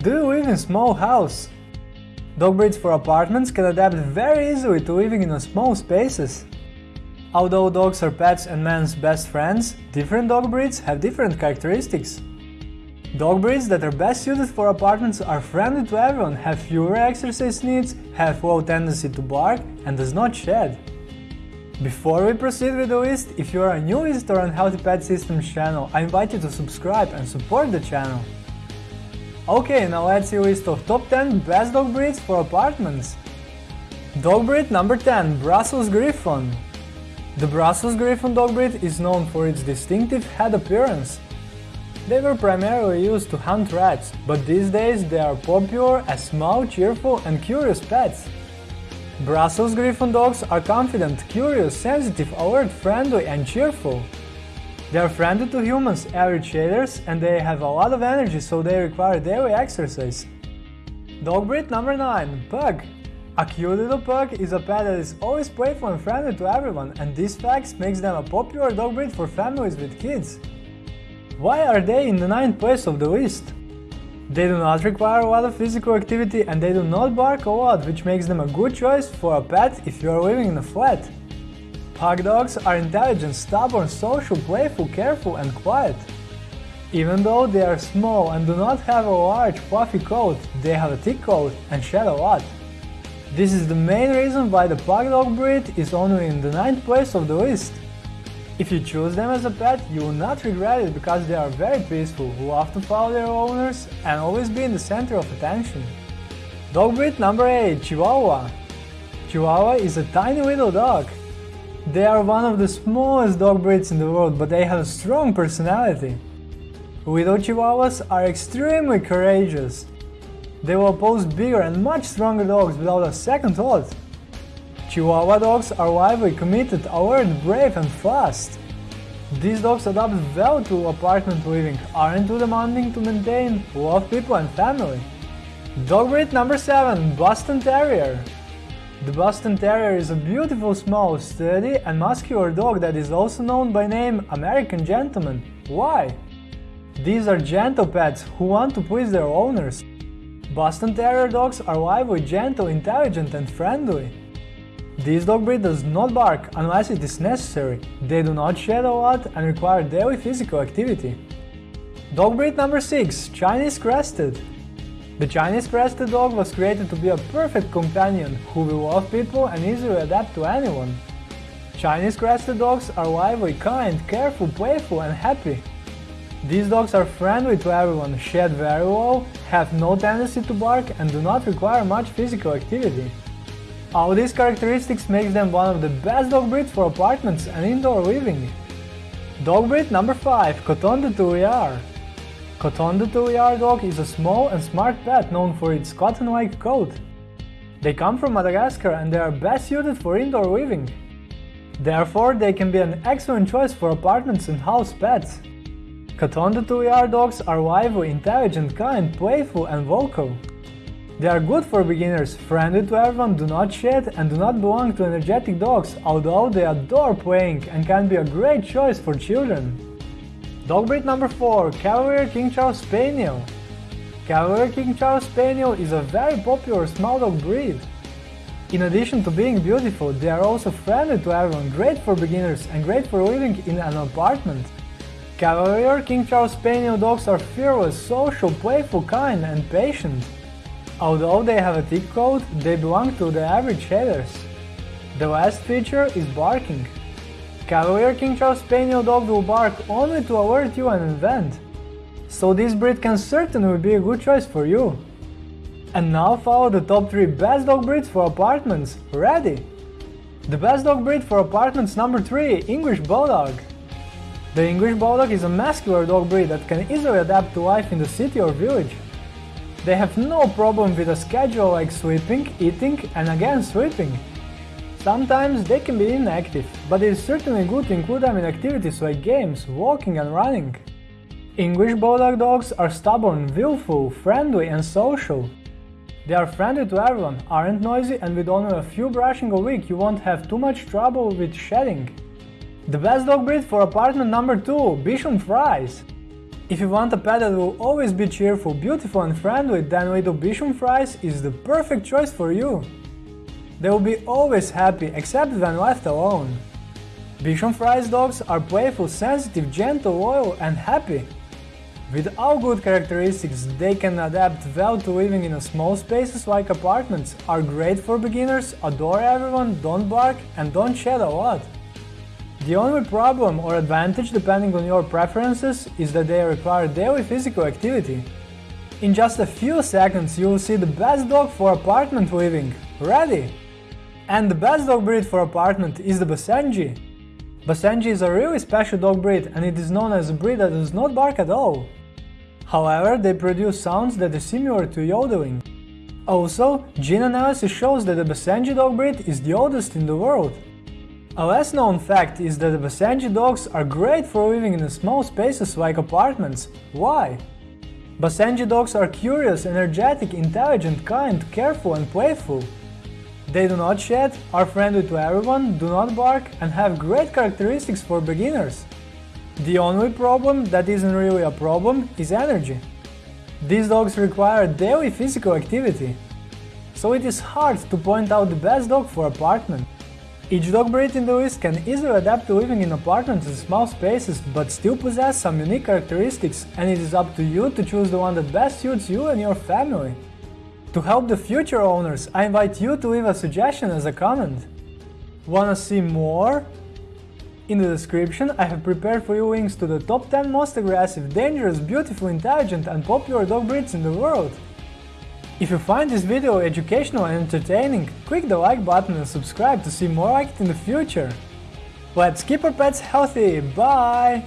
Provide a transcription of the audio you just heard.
Do you live in a small house? Dog breeds for apartments can adapt very easily to living in small spaces. Although dogs are pets and man's best friends, different dog breeds have different characteristics. Dog breeds that are best suited for apartments are friendly to everyone, have fewer exercise needs, have low tendency to bark, and does not shed. Before we proceed with the list, if you are a new visitor on Healthy Pet Systems channel, I invite you to subscribe and support the channel. Okay, now let's see list of top 10 best dog breeds for apartments. Dog breed number 10 Brussels Griffon. The Brussels Griffon dog breed is known for its distinctive head appearance. They were primarily used to hunt rats, but these days they are popular as small, cheerful and curious pets. Brussels Griffon dogs are confident, curious, sensitive, alert, friendly and cheerful. They are friendly to humans, average shaders, and they have a lot of energy so they require daily exercise. Dog breed number 9 Pug A cute little pug is a pet that is always playful and friendly to everyone and these facts makes them a popular dog breed for families with kids. Why are they in the ninth place of the list? They do not require a lot of physical activity and they do not bark a lot, which makes them a good choice for a pet if you are living in a flat. Pug dogs are intelligent, stubborn, social, playful, careful and quiet. Even though they are small and do not have a large fluffy coat, they have a thick coat and shed a lot. This is the main reason why the pug dog breed is only in the 9th place of the list. If you choose them as a pet, you will not regret it because they are very peaceful, love to follow their owners and always be in the center of attention. Dog breed number 8 Chihuahua Chihuahua is a tiny little dog. They are one of the smallest dog breeds in the world, but they have a strong personality. Little Chihuahuas are extremely courageous. They will oppose bigger and much stronger dogs without a second thought. Chihuahua dogs are lively, committed, alert, brave and fast. These dogs adapt well to apartment living, aren't too demanding to maintain, love people and family. Dog breed number 7 Boston Terrier the Boston Terrier is a beautiful, small, sturdy and muscular dog that is also known by name American Gentleman. Why? These are gentle pets who want to please their owners. Boston Terrier dogs are lively, gentle, intelligent and friendly. This dog breed does not bark unless it is necessary, they do not shed a lot and require daily physical activity. Dog breed number 6 Chinese Crested the Chinese Crested Dog was created to be a perfect companion who will love people and easily adapt to anyone. Chinese Crested Dogs are lively, kind, careful, playful and happy. These dogs are friendly to everyone, shed very low, have no tendency to bark and do not require much physical activity. All these characteristics makes them one of the best dog breeds for apartments and indoor living. Dog breed number 5 Coton de Tulear Coton de Tulear dog is a small and smart pet known for its cotton-like coat. They come from Madagascar and they are best suited for indoor living. Therefore, they can be an excellent choice for apartments and house pets. Coton de Tulear dogs are lively, intelligent, kind, playful and vocal. They are good for beginners, friendly to everyone, do not shed and do not belong to energetic dogs, although they adore playing and can be a great choice for children. Dog breed number 4 Cavalier King Charles Spaniel. Cavalier King Charles Spaniel is a very popular small dog breed. In addition to being beautiful, they are also friendly to everyone, great for beginners and great for living in an apartment. Cavalier King Charles Spaniel dogs are fearless, social, playful, kind and patient. Although they have a thick coat, they belong to the average shaders. The last feature is barking. Cavalier King Charles Spaniel dog will bark only to alert you and invent. So this breed can certainly be a good choice for you. And now follow the top 3 best dog breeds for apartments. Ready? The best dog breed for apartments number 3 English Bulldog. The English Bulldog is a muscular dog breed that can easily adapt to life in the city or village. They have no problem with a schedule like sleeping, eating and again sleeping. Sometimes they can be inactive, but it is certainly good to include them in activities like games, walking and running. English Bulldog dogs are stubborn, willful, friendly and social. They are friendly to everyone, aren't noisy and with only a few brushing a week you won't have too much trouble with shedding. The best dog breed for apartment number 2, Bichon Frise. If you want a pet that will always be cheerful, beautiful and friendly, then little Bichon Frise is the perfect choice for you. They will be always happy, except when left alone. Bichon Frise dogs are playful, sensitive, gentle, loyal and happy. With all good characteristics, they can adapt well to living in small spaces like apartments, are great for beginners, adore everyone, don't bark and don't shed a lot. The only problem or advantage depending on your preferences is that they require daily physical activity. In just a few seconds you will see the best dog for apartment living, ready! And the best dog breed for apartment is the Basenji. Basenji is a really special dog breed and it is known as a breed that does not bark at all. However, they produce sounds that are similar to yodeling. Also, gene analysis shows that the Basenji dog breed is the oldest in the world. A less known fact is that the Basenji dogs are great for living in small spaces like apartments. Why? Basenji dogs are curious, energetic, intelligent, kind, careful and playful. They do not shed, are friendly to everyone, do not bark and have great characteristics for beginners. The only problem that isn't really a problem is energy. These dogs require daily physical activity. So it is hard to point out the best dog for apartment. Each dog breed in the list can easily adapt to living in apartments in small spaces, but still possess some unique characteristics, and it is up to you to choose the one that best suits you and your family. To help the future owners, I invite you to leave a suggestion as a comment. Wanna see more? In the description I have prepared for you links to the top 10 most aggressive, dangerous, beautiful, intelligent and popular dog breeds in the world. If you find this video educational and entertaining, click the like button and subscribe to see more like it in the future. Let's keep our pets healthy, bye!